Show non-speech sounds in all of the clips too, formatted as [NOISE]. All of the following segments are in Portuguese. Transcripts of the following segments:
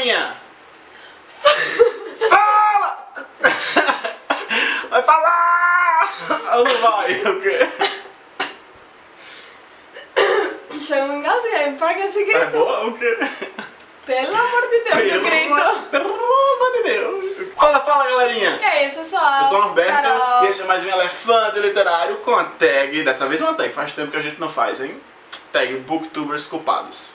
[LAUGHS] Fala! Vai falar! Ou não vai? O quê? Deixa eu me engasguei, para que esse É grito? boa? O quê? Pelo amor de Deus, que grito! Pelo amor de Deus! Fala, fala, galerinha! E aí, pessoal? Eu sou o Norberto Carol. e esse é mais um Elefante Literário com a tag, dessa vez uma tag, faz tempo que a gente não faz, hein? Tag Booktubers Culpados.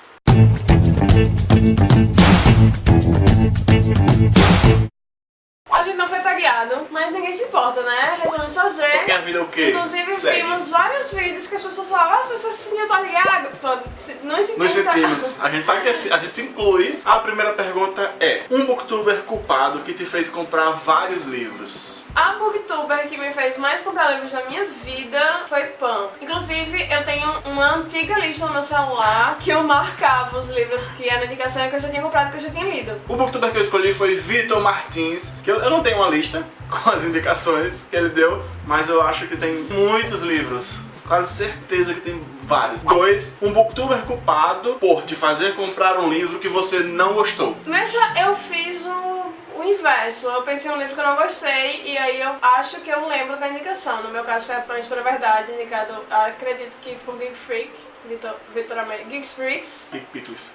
Mas ninguém se importa, né? Resolvemos fazer. Porque a vida é o quê? Inclusive, Segue. vimos vários vídeos que as pessoas falavam, ah, se você se sentiu tagueado. Pronto, se- Não se Nos sentiu sentimos, a gente, tá aqui, a gente se inclui. A primeira pergunta é: Um booktuber culpado que te fez comprar vários livros? A booktuber que me fez mais comprar livros na minha vida foi Pam. Inclusive, eu tenho uma antiga lista no meu celular que eu marcava os livros que era indicação que eu já tinha comprado, que eu já tinha lido. O booktuber que eu escolhi foi Vitor Martins, que eu, eu não tenho uma lista [LAUGHS] com as indicações que ele deu, mas eu acho que tem muitos livros. Quase certeza que tem vários. Dois, um booktuber culpado por te fazer comprar um livro que você não gostou. Nessa eu fiz o, o inverso. Eu pensei em um livro que eu não gostei e aí eu acho que eu lembro da indicação. No meu caso foi a Pães para a Verdade, indicado, acredito que por Geek Freak, Vitor, Vitor Geeks Freaks. Big Pickles.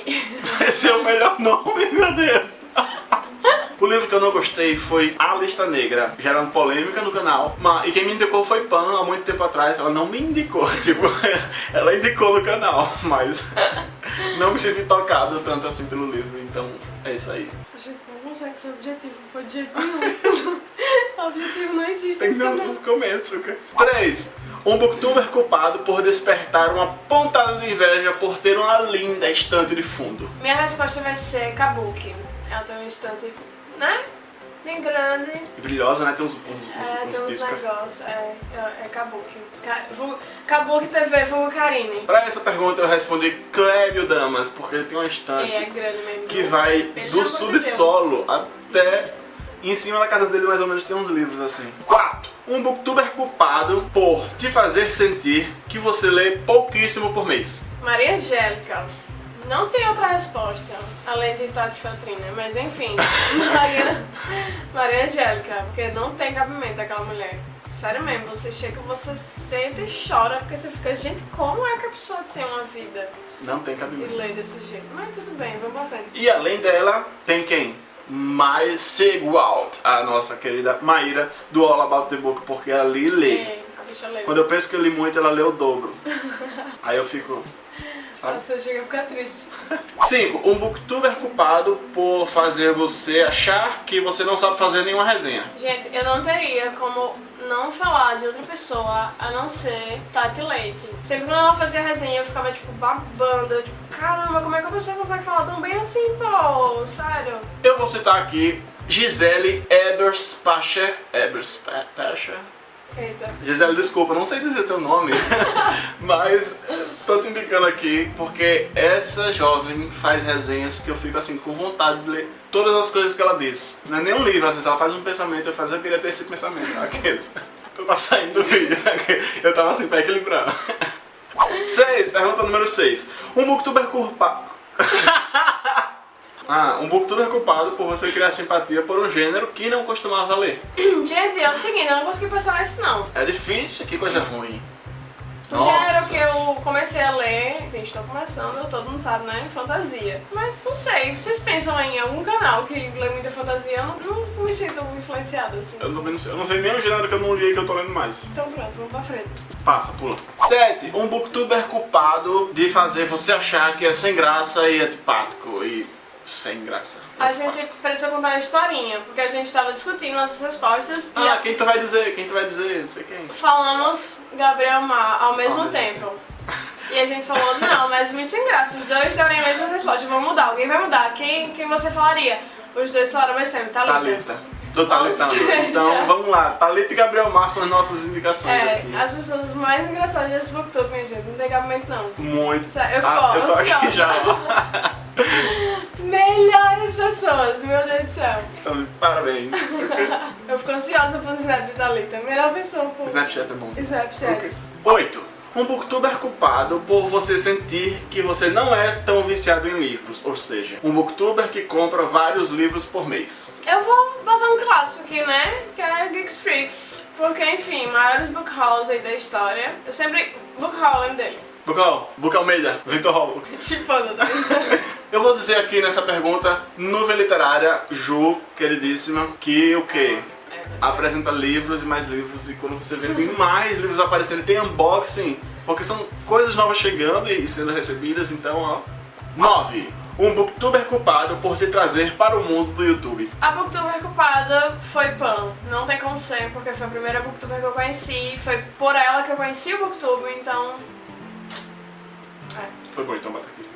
[LAUGHS] Esse é o melhor nome, meu Deus. O livro que eu não gostei foi A Lista Negra, gerando polêmica no canal. Ma- E quem me indicou foi Pan há muito tempo atrás. Ela não me indicou, [LAUGHS] tipo, [LAUGHS] ela indicou no canal, mas [LAUGHS] não me senti tocado tanto assim pelo livro. Então é isso aí. A gente não consegue ser objetivo, pode de jeito nenhum. objetivo não existe Tem que nesse ver canal. nos comentários, ok? 3. Um booktuber culpado por despertar uma pontada de inveja por ter uma linda estante de fundo. Minha resposta vai ser Kabuki. Ela tem um instante, né? Bem grande. E brilhosa, né? Tem uns, uns, É, uns tem uns negócios. É, é, é Kabuki. Ka, Kabuki TV, vulgo Karine. Pra essa pergunta eu respondi Clébio Damas, porque ele tem uma estante É, é que vai Pelo do subsolo até em cima da casa dele, mais ou menos tem uns livros assim. 4. Um booktuber culpado por te fazer sentir que você lê pouquíssimo por mês. Maria Angélica. Não tem outra resposta, além de Tati Feltrina, mas enfim. [LAUGHS] Maria, Maria Angélica, porque não tem cabimento aquela mulher. Sério mesmo, você chega, você senta e chora, porque você fica, gente, como é que a pessoa tem uma vida Não tem e cabimento. lê desse jeito? Mas tudo bem, vamos pra frente. E além dela, tem quem? Mai Segualt, a nossa querida Maíra do All About the Book, porque ali lê. É, a bicha lê. Quando eu penso que eu li muito, ela lê o dobro. [LAUGHS] Aí eu fico. Sabe? Você chega a ficar triste. 5. Um booktuber culpado por fazer você achar que você não sabe fazer nenhuma resenha. Gente, eu não teria como não falar de outra pessoa a não ser Tati Leite. Sempre quando ela fazia resenha eu ficava tipo babando, eu, tipo, caramba, como é que a pessoa consegue falar tão bem assim, pô? Sério? Eu vou citar aqui Gisele Eberspacher. Eberspacher? Eita. Gisele, desculpa, não sei dizer teu nome, [LAUGHS] mas tô te indicando aqui porque essa jovem faz resenhas que eu fico assim com vontade de ler todas as coisas que ela diz. Não é nem um livro, vezes ela faz um pensamento, eu faço, eu queria ter esse pensamento, [LAUGHS] aqueles. Tu tá saindo do vídeo, [LAUGHS] eu tava assim pra equilibrar. 6, pergunta número 6. Um booktuber culpado. Ah, um booktuber culpado por você criar simpatia por um gênero que não costumava ler. [CLEARS THROAT] Gente, é o seguinte, eu não consegui pensar nisso não. É difícil, que coisa ruim. O gênero que eu comecei a ler, assim, estou começando, todo mundo sabe, né? Fantasia. Mas não sei, vocês pensam em algum canal que lê muita fantasia? Eu não, não me sinto influenciado, assim. Eu não, eu não sei nem o gênero que eu não li e que eu tô lendo mais. Então pronto, vamos pra frente. Passa, pula. 7. Um booktuber culpado de fazer você achar que é sem graça e antipático. E sem graça. A gente precisa contar uma historinha, porque a gente tava discutindo nossas respostas Ah, quem tu vai dizer? Quem tu vai dizer? Não sei quem. falamos Gabriel Mar ao mesmo Ao mesmo tempo. E a gente falou, não, mas muito sem graça, os dois darem a mesma resposta, vamos mudar, alguém vai mudar. Quem, quem você falaria? Os dois falaram ao mesmo tempo, Thalita. Thalita. Tô talitando. Ou seja- Então [LAUGHS] vamos lá. Thalita e Gabriel Mar são as nossas indicações É, aqui. as pessoas mais engraçadas desse booktube, minha gente, não tem cabimento não. Muito. Sério, eu fico, ah, eu tô ansiosa. aqui já. [LAUGHS] Melhores pessoas, meu Deus do céu. Então, parabéns. [LAUGHS] Eu fico ansiosa pro Snap de Thalita, melhor pessoa, pô. Snapchat é bom. Snapchat. Ok. 8. Um booktuber culpado por você sentir que você não é tão viciado em livros, ou seja, um booktuber que compra vários livros por mês. Eu vou botar um clássico aqui, né? Que é Geeks Freaks. Porque, enfim, maiores book hauls aí da história. Eu sempre... Book haul, lembro dele. Bucal, Buca Almeida, Vitor Rolo. Chipando, tá? Eu vou dizer aqui nessa pergunta, nuvem literária, Ju, queridíssima, que o quê? Apresenta livros e mais livros e quando você vê tem mais livros aparecendo, tem unboxing, porque são coisas novas chegando e sendo recebidas, então ó. 9. Um booktuber culpado por te trazer para o mundo do YouTube. A booktuber culpada foi Pan. Não tem como ser, porque foi a primeira booktuber que eu conheci. Foi por ela que eu conheci o booktuber, então... É, Foi bom então, bata aqui.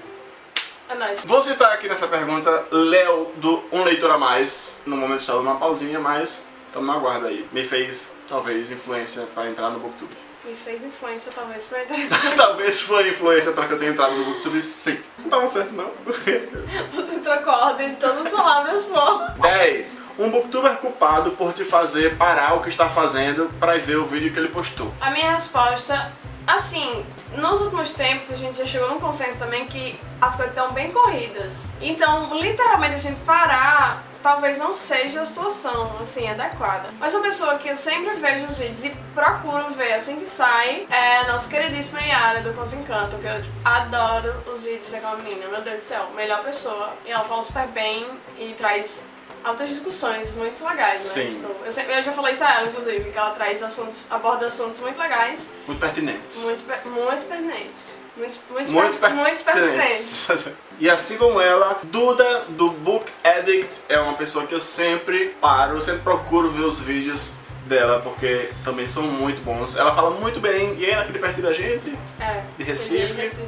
é nóis. Vou citar aqui nessa pergunta Léo do Um Leitor a Mais. No momento dando uma pausinha, mas estamos na guarda aí. Me fez, talvez, influência para entrar no Booktube. Me fez influência, talvez, pra interessar. [LAUGHS] talvez foi influência para que eu tenha entrado no Booktube, sim. Não tava certo, não. Você trocou a ordem de todas as palavras, pô. 10. Um booktuber culpado por te fazer parar o que está fazendo para ver o vídeo que ele postou. A minha resposta, assim, nos últimos tempos a gente já chegou num consenso também que as coisas estão bem corridas. Então, literalmente, a gente parar talvez não seja a situação, assim, adequada. Mas uma pessoa que eu sempre vejo os vídeos e procuro ver assim que sai é a nossa queridíssima Yara do Conto Encanto, que eu adoro os vídeos daquela menina, meu Deus do céu, melhor pessoa. E ela fala super bem e traz altas discussões muito legais, né? Sim. Tipo, eu, sempre- eu já falei isso a ela, inclusive, que ela traz assuntos, aborda assuntos muito legais, Muito pertinentes. muito, muito pertinentes. Muito, muito, Muito per- muito pertinentes. pertinentes. E assim como ela, Duda do Book Addict é uma pessoa que eu sempre paro, eu sempre procuro ver os vídeos dela, porque também são muito bons. Ela fala muito bem e é aqui de perto da gente. É. De Recife. De Recife.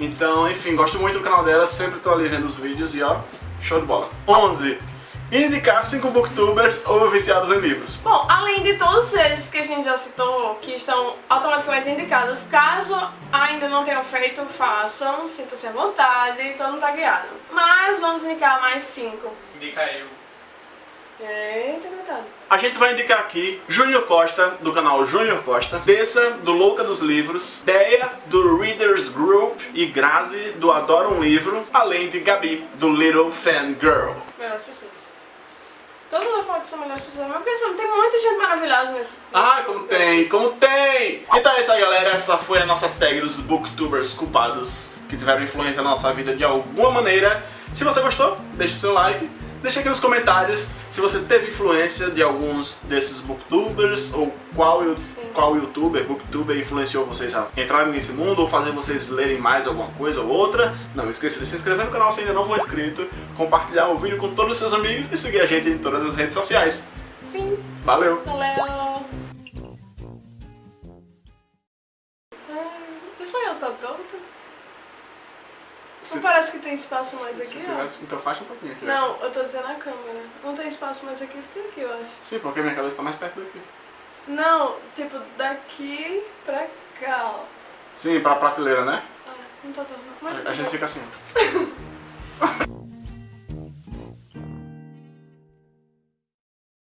Então, enfim, gosto muito do canal dela, sempre tô ali vendo os vídeos e ó, show de bola. 11. Indicar 5 booktubers ou viciados em livros. Bom, além de todos esses que a gente já citou, que estão automaticamente indicados, caso ainda não tenham feito, façam, sinta-se à vontade, todo mundo tá guiado. Mas vamos indicar mais cinco. Indica eu. Eita, coitado. A gente vai indicar aqui Júnior Costa, do canal Júnior Costa, Tessa, do Louca dos Livros, Deia, do Readers Group e Grazi, do Adoro um Livro, além de Gabi, do Little Fan Girl. Melhores pessoas. Todo mundo fala que são melhores pessoas, mas porque são- tem muita gente maravilhosa nesse. Ah, como tem, como tem! Então é isso aí, galera. Essa foi a nossa tag dos booktubers culpados que tiveram influência na nossa vida de alguma maneira. Se você gostou, deixe seu like. Deixe aqui nos comentários se você teve influência de alguns desses booktubers ou qual, qual youtuber, booktuber influenciou vocês a entrarem nesse mundo ou fazer vocês lerem mais alguma coisa ou outra. Não esqueça de se inscrever no canal se ainda não for inscrito, compartilhar o vídeo com todos os seus amigos e seguir a gente em todas as redes sociais. Sim, Valeu! valeu! Só eu estou torto? Se- Não parece que tem espaço mais aqui, tivesse, então faixa um pouquinho aqui. ó. Não, eu tô dizendo a câmera. Não tem espaço mais aqui, fica aqui, eu acho. Sim, porque minha cabeça tá mais perto daqui. Não, tipo, daqui pra cá, ó. Sim, pra prateleira, né? Ah, não tá dando. A, a gente fica assim. [LAUGHS]